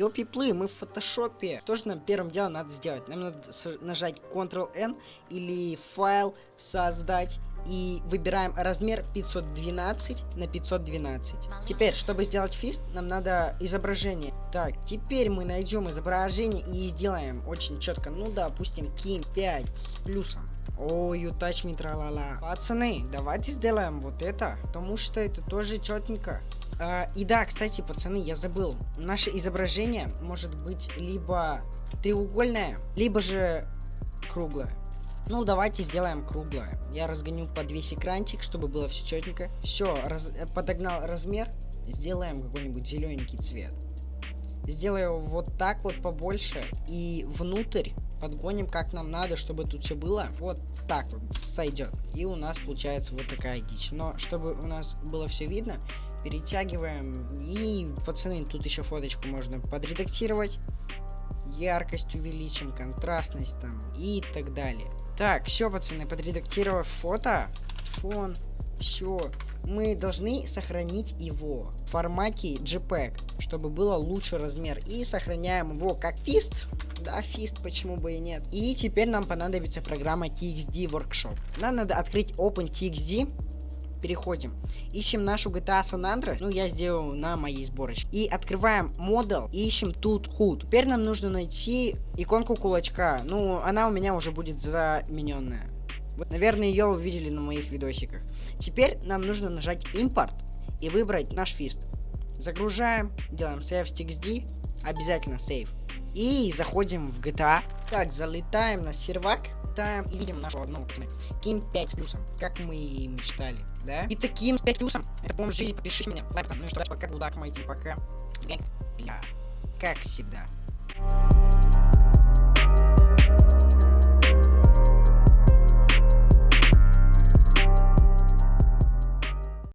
Ёпи-плы, мы в фотошопе. Что же нам первым делом надо сделать? Нам надо нажать Ctrl-N или файл создать и выбираем размер 512 на 512. Теперь, чтобы сделать фист, нам надо изображение. Так, теперь мы найдем изображение и сделаем очень четко. Ну, допустим, ким 5 с плюсом. Ой, you me, тралала. Пацаны, давайте сделаем вот это, потому что это тоже четненько. А, и да, кстати, пацаны, я забыл. Наше изображение может быть либо треугольное, либо же круглое. Ну, давайте сделаем круглое. Я разгоню под весь экранчик, чтобы было все четенько. Все, раз, подогнал размер. Сделаем какой-нибудь зелененький цвет. Сделаю вот так вот побольше. И внутрь подгоним как нам надо, чтобы тут все было. Вот так вот сойдет. И у нас получается вот такая дичь. Но чтобы у нас было все видно, перетягиваем. И, пацаны, тут еще фоточку можно подредактировать. Яркость увеличим, контрастность там и так далее. Так, все, пацаны, подредактировав фото, фон, все. Мы должны сохранить его в формате JPEG, чтобы было лучший размер. И сохраняем его как фист. Да, фист, почему бы и нет. И теперь нам понадобится программа TXD Workshop. Нам надо открыть OpenTXD переходим. Ищем нашу GTA San Andreas. Ну, я сделал на моей сборочке. И открываем модел. Ищем тут HUD. Теперь нам нужно найти иконку кулачка. Ну, она у меня уже будет замененная. Наверное, ее вы видели на моих видосиках. Теперь нам нужно нажать импорт и выбрать наш фист. Загружаем, делаем save stxd, обязательно save. И заходим в GTA. Так, залетаем на сервак читаем и видим нашу одну Ким 5 с плюсом, как мы и мечтали, да? И таким 5 плюсом, это помощь жизни, подпишите меня, лайк там, ну и что, пока, удак, майти, пока. Как всегда.